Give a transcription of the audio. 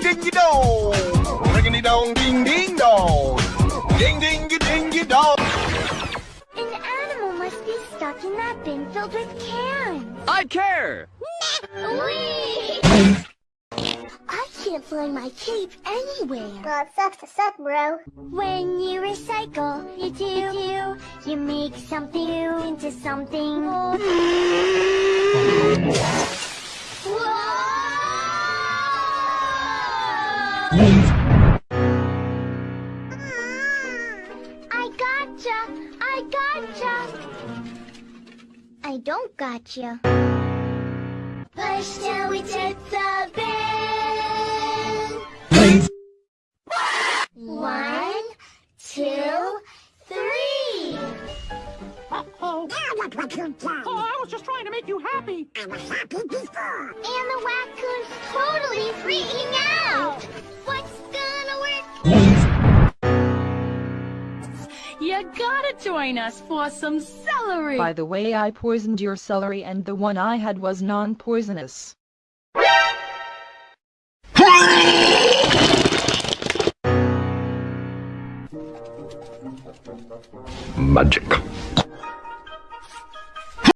ding dingy dong. Riggedy dong ding ding dong. Ding dingy dingy dong. An animal must be stuck in that bin filled with cans. I care! Whee! I can't find my cape anywhere. Well, it sucks to suck, bro. When you recycle, you do, you do, you make something new into something more. Whoa! I gotcha! I gotcha! I don't gotcha. Push till we tip the bin. One, two, three. Oh, I was just trying to make you happy. I was happy before. And the raccoon's totally freaking out. What's gonna work? You gotta join us for some celery. By the way I poisoned your celery and the one I had was non-poisonous. Magic.